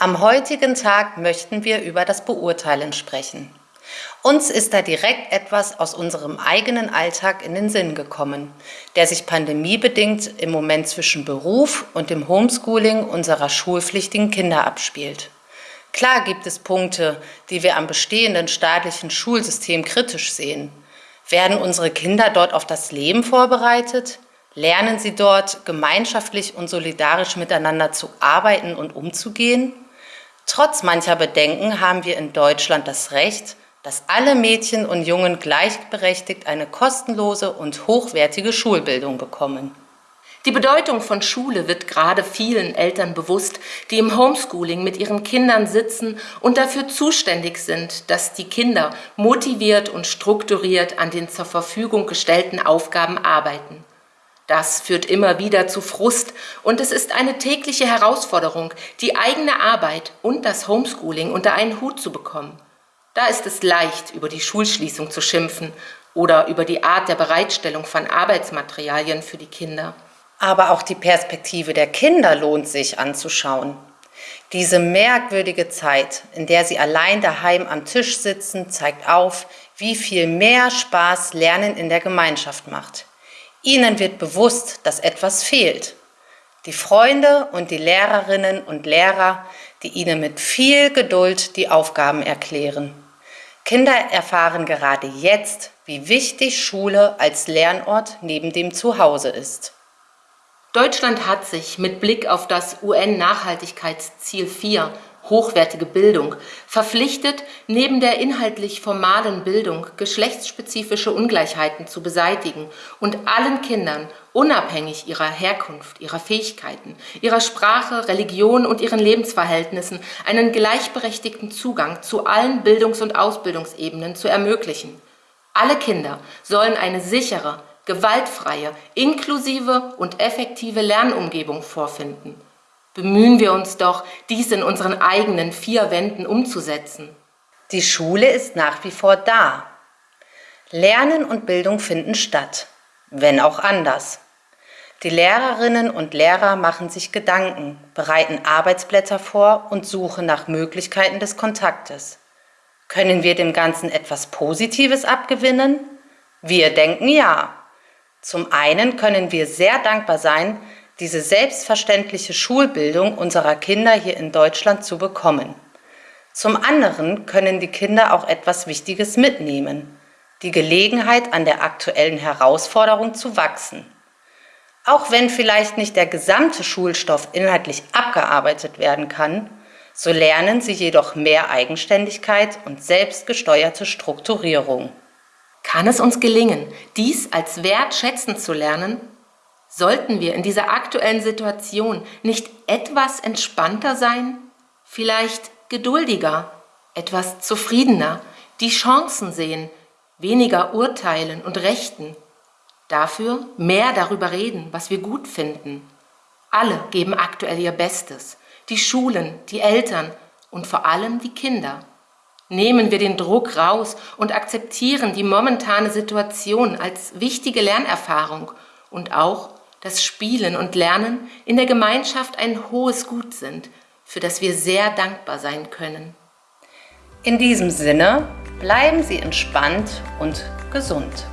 Am heutigen Tag möchten wir über das Beurteilen sprechen. Uns ist da direkt etwas aus unserem eigenen Alltag in den Sinn gekommen, der sich pandemiebedingt im Moment zwischen Beruf und dem Homeschooling unserer schulpflichtigen Kinder abspielt. Klar gibt es Punkte, die wir am bestehenden staatlichen Schulsystem kritisch sehen. Werden unsere Kinder dort auf das Leben vorbereitet? Lernen sie dort, gemeinschaftlich und solidarisch miteinander zu arbeiten und umzugehen? Trotz mancher Bedenken haben wir in Deutschland das Recht, dass alle Mädchen und Jungen gleichberechtigt eine kostenlose und hochwertige Schulbildung bekommen. Die Bedeutung von Schule wird gerade vielen Eltern bewusst, die im Homeschooling mit ihren Kindern sitzen und dafür zuständig sind, dass die Kinder motiviert und strukturiert an den zur Verfügung gestellten Aufgaben arbeiten. Das führt immer wieder zu Frust und es ist eine tägliche Herausforderung, die eigene Arbeit und das Homeschooling unter einen Hut zu bekommen. Da ist es leicht, über die Schulschließung zu schimpfen oder über die Art der Bereitstellung von Arbeitsmaterialien für die Kinder. Aber auch die Perspektive der Kinder lohnt sich anzuschauen. Diese merkwürdige Zeit, in der sie allein daheim am Tisch sitzen, zeigt auf, wie viel mehr Spaß Lernen in der Gemeinschaft macht. Ihnen wird bewusst, dass etwas fehlt. Die Freunde und die Lehrerinnen und Lehrer, die ihnen mit viel Geduld die Aufgaben erklären. Kinder erfahren gerade jetzt, wie wichtig Schule als Lernort neben dem Zuhause ist. Deutschland hat sich mit Blick auf das UN-Nachhaltigkeitsziel 4 hochwertige Bildung verpflichtet, neben der inhaltlich formalen Bildung geschlechtsspezifische Ungleichheiten zu beseitigen und allen Kindern, unabhängig ihrer Herkunft, ihrer Fähigkeiten, ihrer Sprache, Religion und ihren Lebensverhältnissen, einen gleichberechtigten Zugang zu allen Bildungs- und Ausbildungsebenen zu ermöglichen. Alle Kinder sollen eine sichere, gewaltfreie, inklusive und effektive Lernumgebung vorfinden. Bemühen wir uns doch, dies in unseren eigenen vier Wänden umzusetzen. Die Schule ist nach wie vor da. Lernen und Bildung finden statt, wenn auch anders. Die Lehrerinnen und Lehrer machen sich Gedanken, bereiten Arbeitsblätter vor und suchen nach Möglichkeiten des Kontaktes. Können wir dem Ganzen etwas Positives abgewinnen? Wir denken ja. Zum einen können wir sehr dankbar sein, diese selbstverständliche Schulbildung unserer Kinder hier in Deutschland zu bekommen. Zum anderen können die Kinder auch etwas Wichtiges mitnehmen, die Gelegenheit an der aktuellen Herausforderung zu wachsen. Auch wenn vielleicht nicht der gesamte Schulstoff inhaltlich abgearbeitet werden kann, so lernen sie jedoch mehr Eigenständigkeit und selbstgesteuerte Strukturierung. Kann es uns gelingen, dies als Wert schätzen zu lernen? Sollten wir in dieser aktuellen Situation nicht etwas entspannter sein? Vielleicht geduldiger, etwas zufriedener, die Chancen sehen, weniger urteilen und rechten. Dafür mehr darüber reden, was wir gut finden. Alle geben aktuell ihr Bestes. Die Schulen, die Eltern und vor allem die Kinder. Nehmen wir den Druck raus und akzeptieren die momentane Situation als wichtige Lernerfahrung und auch, dass Spielen und Lernen in der Gemeinschaft ein hohes Gut sind, für das wir sehr dankbar sein können. In diesem Sinne bleiben Sie entspannt und gesund.